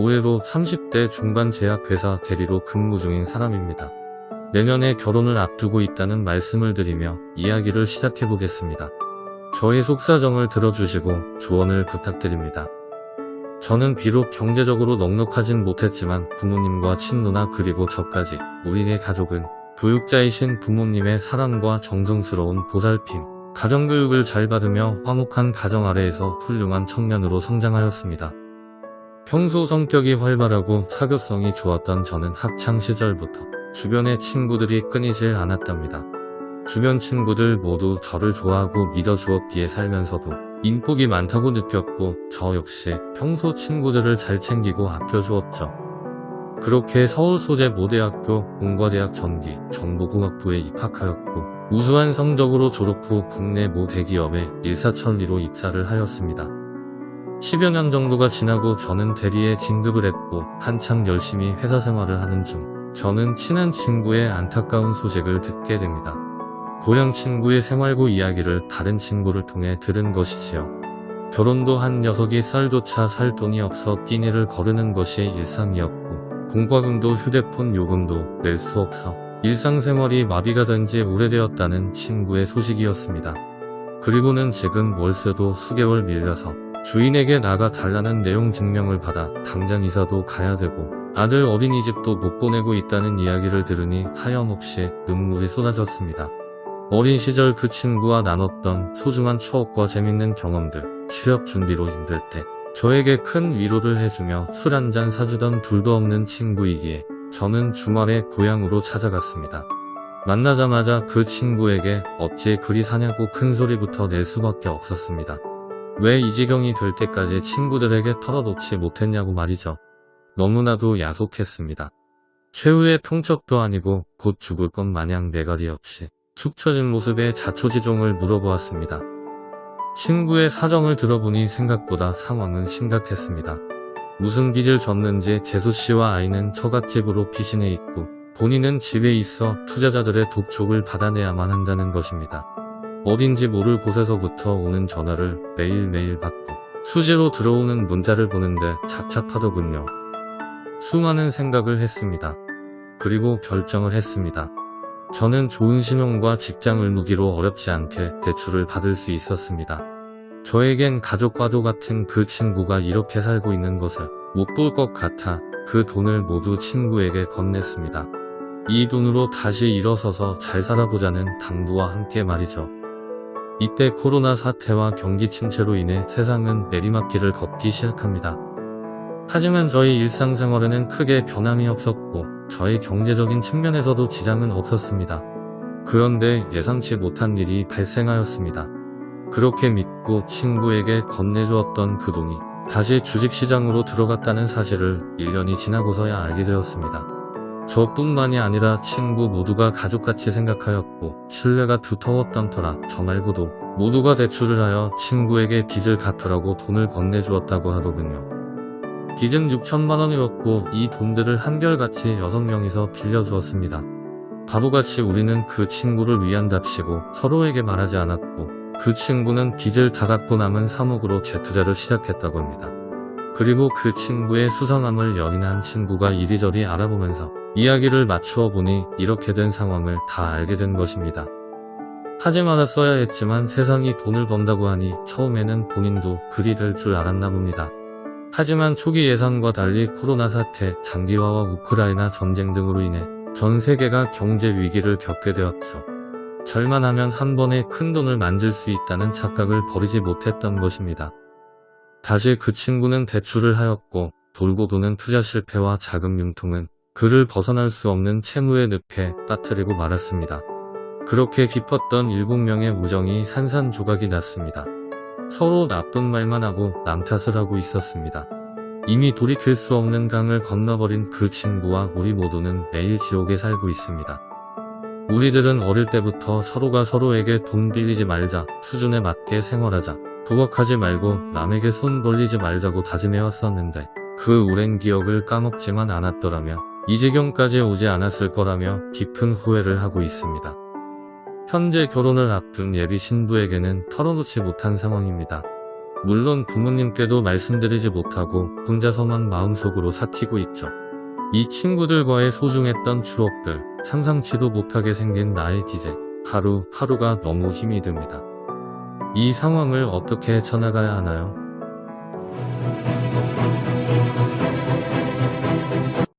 올해로 30대 중반 제약회사 대리로 근무 중인 사람입니다. 내년에 결혼을 앞두고 있다는 말씀을 드리며 이야기를 시작해 보겠습니다. 저의 속사정을 들어주시고 조언을 부탁드립니다. 저는 비록 경제적으로 넉넉하진 못했지만 부모님과 친누나 그리고 저까지 우리네 가족은 교육자이신 부모님의 사랑과 정성스러운 보살핌, 가정교육을 잘 받으며 화목한 가정 아래에서 훌륭한 청년으로 성장하였습니다. 평소 성격이 활발하고 사교성이 좋았던 저는 학창시절부터 주변의 친구들이 끊이질 않았답니다. 주변 친구들 모두 저를 좋아하고 믿어주었기에 살면서도 인복이 많다고 느꼈고 저 역시 평소 친구들을 잘 챙기고 아껴주었죠. 그렇게 서울 소재 모대학교 공과대학 전기 정보공학부에 입학하였고 우수한 성적으로 졸업 후 국내 모 대기업에 일사천리로 입사를 하였습니다. 10여 년 정도가 지나고 저는 대리에 진급을 했고 한창 열심히 회사 생활을 하는 중 저는 친한 친구의 안타까운 소식을 듣게 됩니다. 고향 친구의 생활고 이야기를 다른 친구를 통해 들은 것이지요. 결혼도 한 녀석이 쌀조차 살 돈이 없어 끼니를 거르는 것이 일상이었고 공과금도 휴대폰 요금도 낼 수 없어 일상생활이 마비가 된 지 오래되었다는 친구의 소식이었습니다. 그리고는 지금 월세도 수개월 밀려서 주인에게 나가 달라는 내용 증명을 받아 당장 이사도 가야 되고 아들 어린이집도 못 보내고 있다는 이야기를 들으니 하염없이 눈물이 쏟아졌습니다. 어린 시절 그 친구와 나눴던 소중한 추억과 재밌는 경험들, 취업 준비로 힘들 때 저에게 큰 위로를 해주며 술 한 잔 사주던 둘도 없는 친구이기에 저는 주말에 고향으로 찾아갔습니다. 만나자마자 그 친구에게 어찌 그리 사냐고 큰 소리부터 낼 수밖에 없었습니다. 왜 이 지경이 될 때까지 친구들에게 털어놓지 못했냐고 말이죠. 너무나도 야속했습니다. 최후의 통첩도 아니고 곧 죽을 것 마냥 매가리 없이 축 처진 모습에 자초지종을 물어보았습니다. 친구의 사정을 들어보니 생각보다 상황은 심각했습니다. 무슨 빚을 졌는지 재수씨와 아이는 처갓집으로 피신해 있고 본인은 집에 있어 투자자들의 독촉을 받아내야만 한다는 것입니다. 어딘지 모를 곳에서부터 오는 전화를 매일매일 받고 수시로 들어오는 문자를 보는데 착착하더군요. 수많은 생각을 했습니다. 그리고 결정을 했습니다. 저는 좋은 신용과 직장을 무기로 어렵지 않게 대출을 받을 수 있었습니다. 저에겐 가족과도 같은 그 친구가 이렇게 살고 있는 것을 못 볼 것 같아 그 돈을 모두 친구에게 건넸습니다. 이 돈으로 다시 일어서서 잘 살아보자는 당부와 함께 말이죠. 이때 코로나 사태와 경기 침체로 인해 세상은 내리막길을 걷기 시작합니다. 하지만 저희 일상생활에는 크게 변함이 없었고 저의 경제적인 측면에서도 지장은 없었습니다. 그런데 예상치 못한 일이 발생하였습니다. 그렇게 믿고 친구에게 건네주었던 그 돈이 다시 주식시장으로 들어갔다는 사실을 1년이 지나고서야 알게 되었습니다. 저뿐만이 아니라 친구 모두가 가족같이 생각하였고 신뢰가 두터웠던 터라 저 말고도 모두가 대출을 하여 친구에게 빚을 갚으라고 돈을 건네주었다고 하더군요. 빚은 6천만원이었고 이 돈들을 한결같이 6명이서 빌려주었습니다. 바보같이 우리는 그 친구를 위한답시고 서로에게 말하지 않았고 그 친구는 빚을 다 갚고 남은 3억으로 재투자를 시작했다고 합니다. 그리고 그 친구의 수상함을 연인한 친구가 이리저리 알아보면서 이야기를 맞추어 보니 이렇게 된 상황을 다 알게 된 것입니다. 하지 말았어야 했지만 세상이 돈을 번다고 하니 처음에는 본인도 그리 될 줄 알았나 봅니다. 하지만 초기 예상과 달리 코로나 사태, 장기화와 우크라이나 전쟁 등으로 인해 전 세계가 경제 위기를 겪게 되었죠. 절만하면 한 번에 큰 돈을 만질 수 있다는 착각을 버리지 못했던 것입니다. 다시 그 친구는 대출을 하였고 돌고 도는 투자 실패와 자금 융통은 그를 벗어날 수 없는 채무의 늪에 빠뜨리고 말았습니다. 그렇게 깊었던 7명의 우정이 산산조각이 났습니다. 서로 나쁜 말만 하고 남 탓을 하고 있었습니다. 이미 돌이킬 수 없는 강을 건너버린 그 친구와 우리 모두는 매일 지옥에 살고 있습니다. 우리들은 어릴 때부터 서로가 서로에게 돈 빌리지 말자, 수준에 맞게 생활하자, 부각하지 말고 남에게 손 벌리지 말자고 다짐해왔었는데 그 오랜 기억을 까먹지만 않았더라면 이 지경까지 오지 않았을 거라며 깊은 후회를 하고 있습니다. 현재 결혼을 앞둔 예비 신부에게는 털어놓지 못한 상황입니다. 물론 부모님께도 말씀드리지 못하고 혼자서만 마음속으로 사티고 있죠. 이 친구들과의 소중했던 추억들, 상상치도 못하게 생긴 나의 기제, 하루하루가 너무 힘이 듭니다. 이 상황을 어떻게 헤쳐나가야 하나요?